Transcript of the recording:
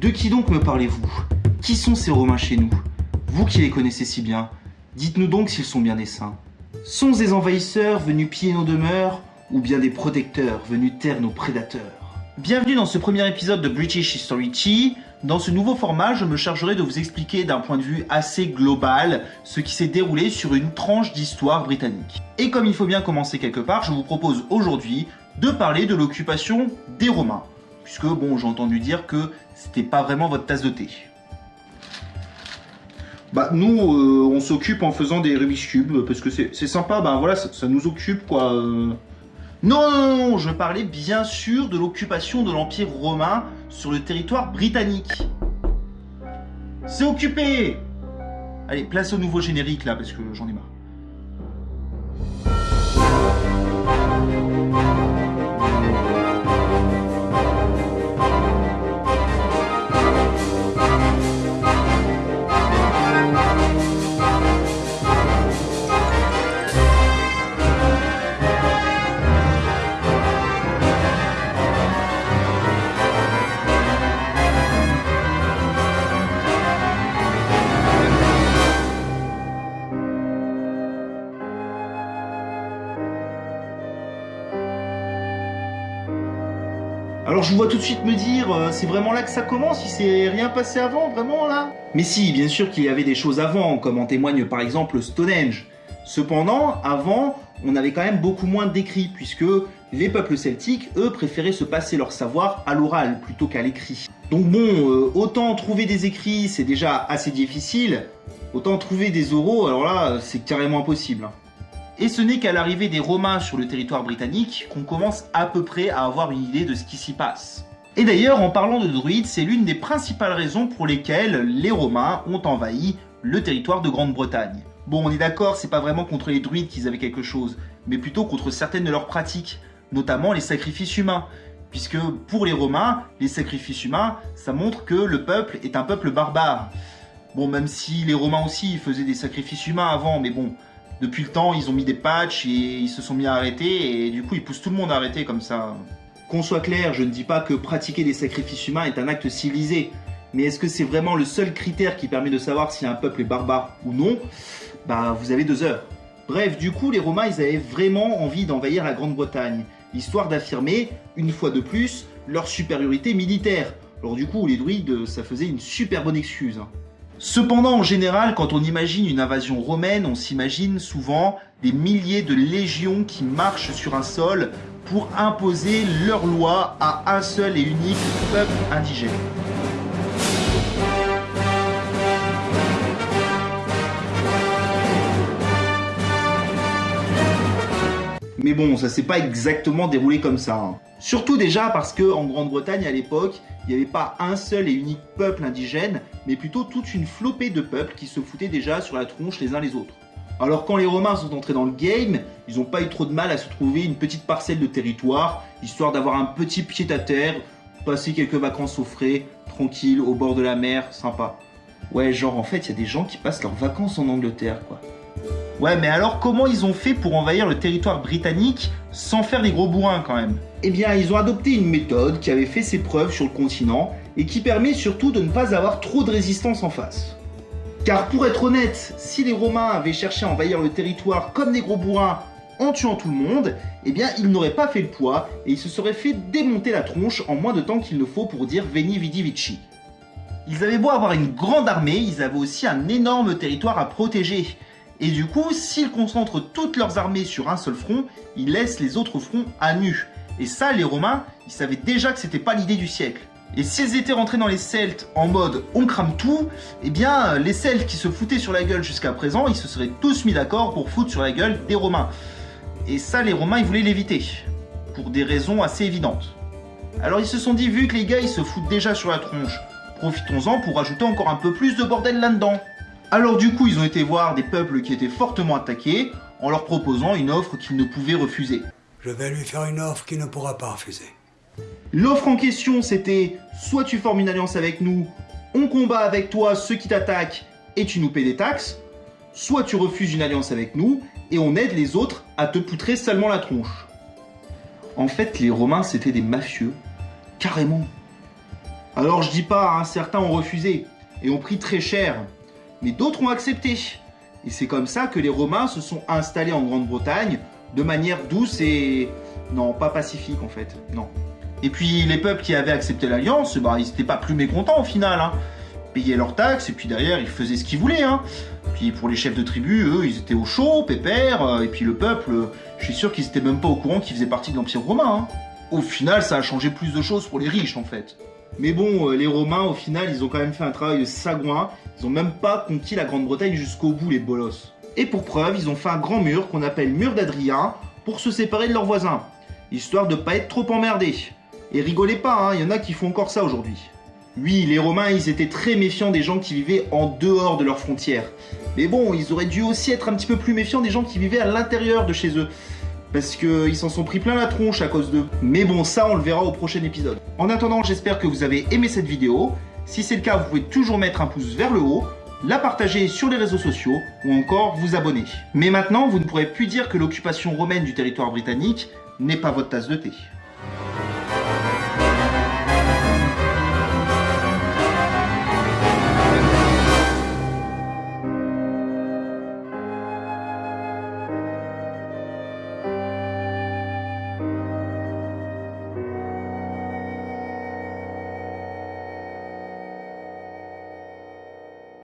De qui donc me parlez-vous? Qui sont ces Romains chez nous? Vous qui les connaissez si bien, dites-nous donc s'ils sont bien des saints. Sont des envahisseurs venus piller nos demeures ou bien des protecteurs venus taire nos prédateurs? Bienvenue dans ce premier épisode de British History Tea. Dans ce nouveau format, je me chargerai de vous expliquer d'un point de vue assez global ce qui s'est déroulé sur une tranche d'histoire britannique. Et comme il faut bien commencer quelque part, je vous propose aujourd'hui de parler de l'occupation des Romains. Puisque, bon, j'ai entendu dire que c'était pas vraiment votre tasse de thé. Bah, nous, euh, on s'occupe en faisant des Rubik's Cube, parce que c'est sympa, bah voilà, ça, nous occupe, quoi. euh. Non, je parlais bien sûr de l'occupation de l'Empire romain sur le territoire britannique. C'est occupé Allez, place au nouveau générique, là, parce que j'en ai marre. Alors je vous vois tout de suite me dire, euh, c'est vraiment là que ça commence, il s'est rien passé avant, vraiment là? Mais si, bien sûr qu'il y avait des choses avant, comme en témoigne par exemple Stonehenge. Cependant, avant, on avait quand même beaucoup moins d'écrits, puisque les peuples celtiques, eux, préféraient se passer leur savoir à l'oral plutôt qu'à l'écrit. Donc bon, euh, autant trouver des écrits, c'est déjà assez difficile, autant trouver des oraux, alors là, c'est carrément impossible. Et ce n'est qu'à l'arrivée des Romains sur le territoire britannique qu'on commence à peu près à avoir une idée de ce qui s'y passe. Et d'ailleurs, en parlant de druides, c'est l'une des principales raisons pour lesquelles les Romains ont envahi le territoire de Grande-Bretagne. Bon, on est d'accord, c'est pas vraiment contre les druides qu'ils avaient quelque chose, mais plutôt contre certaines de leurs pratiques, notamment les sacrifices humains. Puisque pour les Romains, les sacrifices humains, ça montre que le peuple est un peuple barbare. Bon, même si les Romains aussi faisaient des sacrifices humains avant, mais bon, depuis le temps, ils ont mis des patchs et ils se sont mis à arrêter et du coup, ils poussent tout le monde à arrêter comme ça. Qu'on soit clair, je ne dis pas que pratiquer des sacrifices humains est un acte civilisé, mais est-ce que c'est vraiment le seul critère qui permet de savoir si un peuple est barbare ou non? Bah, vous avez deux heures. Bref, du coup, les Romains, ils avaient vraiment envie d'envahir la Grande-Bretagne, histoire d'affirmer, une fois de plus, leur supériorité militaire. Alors du coup, les druides, ça faisait une super bonne excuse. Cependant, en général, quand on imagine une invasion romaine, on s'imagine souvent des milliers de légions qui marchent sur un sol pour imposer leurs lois à un seul et unique peuple indigène. Mais bon, ça s'est pas exactement déroulé comme ça. hein. Surtout déjà parce que en Grande-Bretagne à l'époque, il n'y avait pas un seul et unique peuple indigène, mais plutôt toute une flopée de peuples qui se foutaient déjà sur la tronche les uns les autres. Alors quand les Romains sont entrés dans le game, ils n'ont pas eu trop de mal à se trouver une petite parcelle de territoire, histoire d'avoir un petit pied à terre, passer quelques vacances au frais, tranquille, au bord de la mer, sympa. Ouais, genre en fait, il y a des gens qui passent leurs vacances en Angleterre, quoi. Ouais, mais alors comment ils ont fait pour envahir le territoire britannique sans faire des gros bourrins quand même? Eh bien, ils ont adopté une méthode qui avait fait ses preuves sur le continent et qui permet surtout de ne pas avoir trop de résistance en face. Car pour être honnête, si les Romains avaient cherché à envahir le territoire comme des gros bourrins en tuant tout le monde, eh bien ils n'auraient pas fait le poids et ils se seraient fait démonter la tronche en moins de temps qu'il ne faut pour dire Veni Vidi Vici. Ils avaient beau avoir une grande armée, ils avaient aussi un énorme territoire à protéger. Et du coup, s'ils concentrent toutes leurs armées sur un seul front, ils laissent les autres fronts à nu. Et ça, les Romains, ils savaient déjà que c'était pas l'idée du siècle. Et s'ils étaient rentrés dans les Celtes en mode on crame tout, eh bien les Celtes qui se foutaient sur la gueule jusqu'à présent, ils se seraient tous mis d'accord pour foutre sur la gueule des Romains. Et ça, les Romains, ils voulaient l'éviter. Pour des raisons assez évidentes. Alors ils se sont dit, vu que les gars, ils se foutent déjà sur la tronche, profitons-en pour rajouter encore un peu plus de bordel là-dedans. Alors du coup, ils ont été voir des peuples qui étaient fortement attaqués en leur proposant une offre qu'ils ne pouvaient refuser. Je vais lui faire une offre qu'il ne pourra pas refuser. L'offre en question, c'était soit tu formes une alliance avec nous, on combat avec toi ceux qui t'attaquent et tu nous paies des taxes, soit tu refuses une alliance avec nous et on aide les autres à te poutrer seulement la tronche. En fait, les Romains, c'était des mafieux, carrément. Alors je dis pas, hein, certains ont refusé et ont pris très cher, mais d'autres ont accepté. Et c'est comme ça que les Romains se sont installés en Grande-Bretagne de manière douce et... non, pas pacifique en fait, non. Et puis les peuples qui avaient accepté l'alliance, bah, ils n'étaient pas plus mécontents au final. Hein. Ils payaient leurs taxes et puis derrière ils faisaient ce qu'ils voulaient. Hein. Puis pour les chefs de tribu, eux, ils étaient au chaud, pépère. Euh, et puis le peuple, je suis sûr qu'ils étaient même pas au courant qu'ils faisaient partie de l'Empire romain. Hein. Au final, ça a changé plus de choses pour les riches en fait. Mais bon, euh, les Romains, au final, ils ont quand même fait un travail de sagouin. Ils ont même pas conquis la Grande-Bretagne jusqu'au bout, les bolosses. Et pour preuve, ils ont fait un grand mur qu'on appelle mur d'Adrien pour se séparer de leurs voisins, histoire de pas être trop emmerdés. Et rigolez pas, il hein, y en a qui font encore ça aujourd'hui. Oui, les Romains, ils étaient très méfiants des gens qui vivaient en dehors de leurs frontières. Mais bon, ils auraient dû aussi être un petit peu plus méfiants des gens qui vivaient à l'intérieur de chez eux. Parce qu'ils s'en sont pris plein la tronche à cause d'eux. Mais bon, ça, on le verra au prochain épisode. En attendant, j'espère que vous avez aimé cette vidéo. Si c'est le cas, vous pouvez toujours mettre un pouce vers le haut, la partager sur les réseaux sociaux ou encore vous abonner. Mais maintenant, vous ne pourrez plus dire que l'occupation romaine du territoire britannique n'est pas votre tasse de thé.